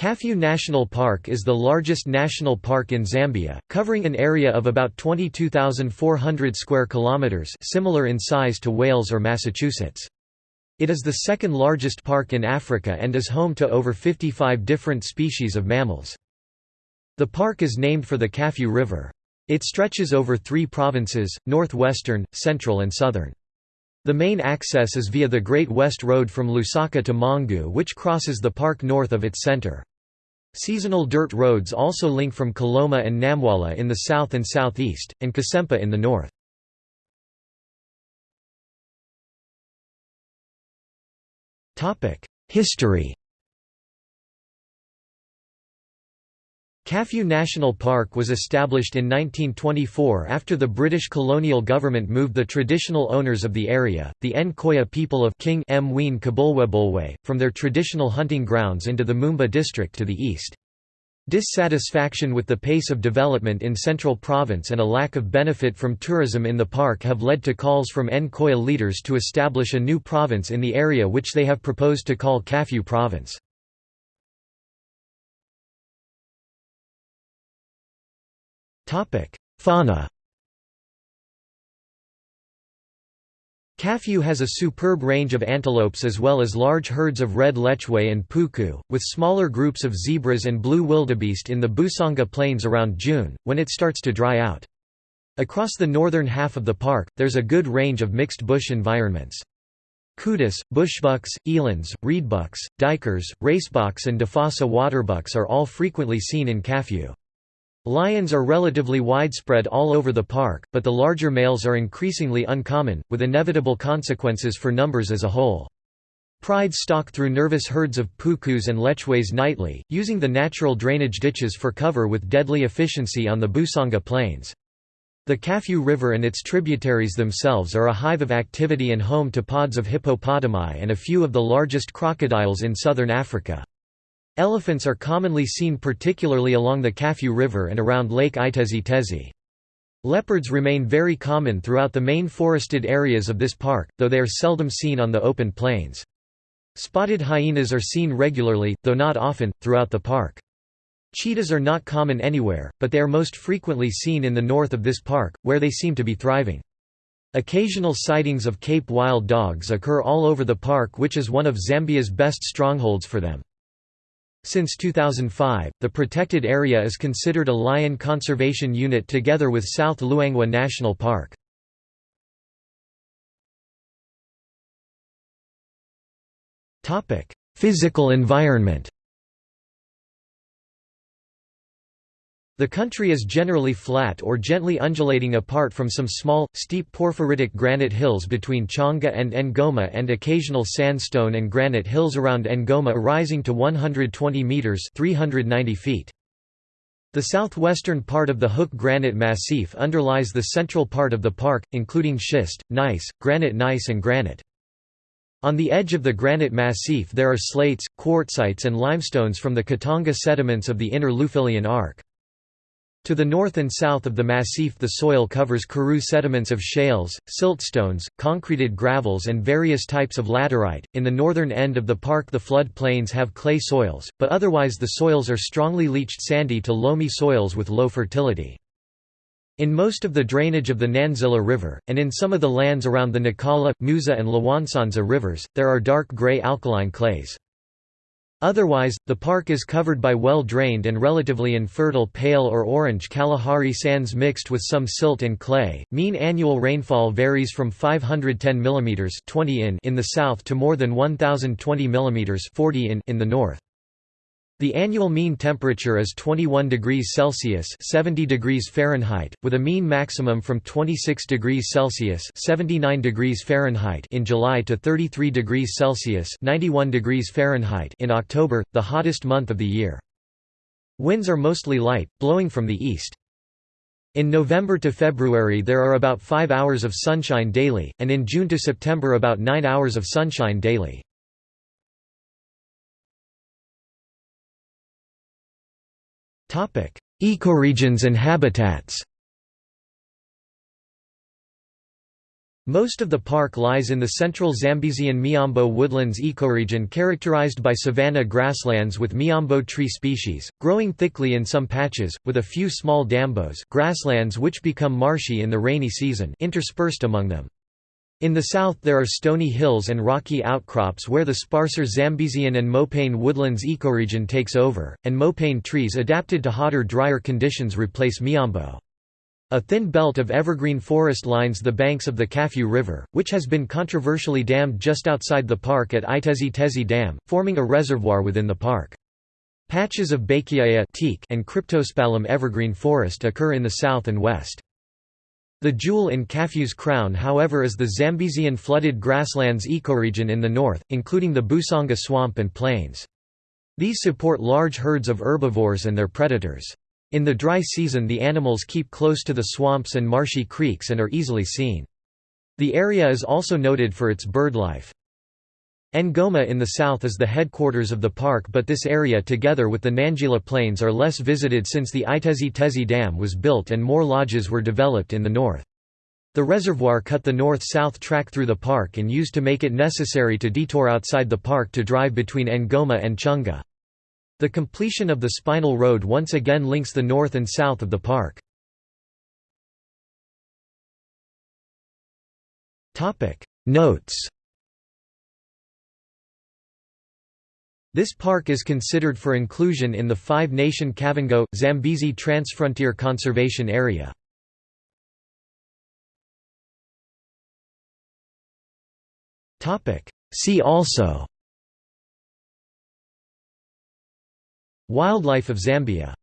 Kafue National Park is the largest national park in Zambia, covering an area of about 22,400 square kilometers, similar in size to Wales or Massachusetts. It is the second largest park in Africa and is home to over 55 different species of mammals. The park is named for the Kafue River. It stretches over three provinces, northwestern, central and southern. The main access is via the Great West Road from Lusaka to Mongu which crosses the park north of its center. Seasonal dirt roads also link from Kalomo and Namwala in the south and southeast, and Kasempa in the north. History Kafue National Park was established in 1924 after the British colonial government moved the traditional owners of the area, the Nkoya people of King Mwene Kabulwebulwe, from their traditional hunting grounds into the Mumbwa district to the east. Dissatisfaction with the pace of development in Central Province and a lack of benefit from tourism in the park have led to calls from Nkoya leaders to establish a new province in the area which they have proposed to call Kafue Province. Fauna Kafue has a superb range of antelopes as well as large herds of red lechwe and puku, with smaller groups of zebras and blue wildebeest in the Busanga Plains around June, when it starts to dry out. Across the northern half of the park, there's a good range of mixed bush environments. Kudu, bushbucks, elands, reedbucks, duikers, racebucks and Defassa waterbucks are all frequently seen in Kafue. Lions are relatively widespread all over the park, but the larger males are increasingly uncommon, with inevitable consequences for numbers as a whole. Prides stalk through nervous herds of pukus and lechwes nightly, using the natural drainage ditches for cover with deadly efficiency on the Busanga Plains. The Kafue River and its tributaries themselves are a hive of activity and home to pods of hippopotami and a few of the largest crocodiles in southern Africa. Elephants are commonly seen particularly along the Kafue River and around Lake Itezhi-Tezhi. Leopards remain very common throughout the main forested areas of this park, though they are seldom seen on the open plains. Spotted hyenas are seen regularly, though not often, throughout the park. Cheetahs are not common anywhere, but they are most frequently seen in the north of this park, where they seem to be thriving. Occasional sightings of Cape wild dogs occur all over the park which is one of Zambia's best strongholds for them. Since 2005, the protected area is considered a lion conservation unit together with South Luangwa National Park. Physical environment The country is generally flat or gently undulating apart from some small, steep porphyritic granite hills between Chunga and Ngoma and occasional sandstone and granite hills around Ngoma rising to 120 metres 390 feet. The southwestern part of the Hook Granite Massif underlies the central part of the park, including schist, gneiss, granite gneiss and granite. On the edge of the granite massif there are slates, quartzites and limestones from the Katanga sediments of the inner Lufilian Arc. To the north and south of the massif the soil covers Karoo sediments of shales, siltstones, concreted gravels and various types of laterite. In the northern end of the park the flood plains have clay soils, but otherwise the soils are strongly leached sandy to loamy soils with low fertility. In most of the drainage of the Nanzila River, and in some of the lands around the Nakala, Musa and Lwansanza rivers, there are dark grey alkaline clays. Otherwise, the park is covered by well-drained and relatively infertile pale or orange Kalahari sands mixed with some silt and clay. Mean annual rainfall varies from 510 mm 20 in in the south to more than 1020 mm 40 in in the north. The annual mean temperature is 21 degrees Celsius 70 degrees Fahrenheit, with a mean maximum from 26 degrees Celsius 79 degrees Fahrenheit in July to 33 degrees Celsius 91 degrees Fahrenheit in October, the hottest month of the year. Winds are mostly light, blowing from the east. In November to February there are about 5 hours of sunshine daily, and in June to September about 9 hours of sunshine daily. Ecoregions and habitats Most of the park lies in the central Zambezian Miombo woodlands ecoregion characterized by savanna grasslands with Miombo tree species, growing thickly in some patches, with a few small dambos grasslands which become marshy in the rainy season interspersed among them. In the south there are stony hills and rocky outcrops where the sparser Zambezian and Mopane woodlands ecoregion takes over, and Mopane trees adapted to hotter drier conditions replace Miombo. A thin belt of evergreen forest lines the banks of the Kafue River, which has been controversially dammed just outside the park at Itezhi Tezhi Dam, forming a reservoir within the park. Patches of teak and Cryptosepalum evergreen forest occur in the south and west. The jewel in Kafue's crown however is the Zambezian flooded grasslands ecoregion in the north, including the Busanga swamp and plains. These support large herds of herbivores and their predators. In the dry season the animals keep close to the swamps and marshy creeks and are easily seen. The area is also noted for its birdlife. Ngoma in the south is the headquarters of the park but this area together with the Nangila Plains are less visited since the Itezhi Tezhi Dam was built and more lodges were developed in the north. The reservoir cut the north-south track through the park and used to make it necessary to detour outside the park to drive between Ngoma and Chunga. The completion of the Spinal Road once again links the north and south of the park. Notes This park is considered for inclusion in the five-nation Kavango, Zambezi Transfrontier Conservation Area. See also Wildlife of Zambia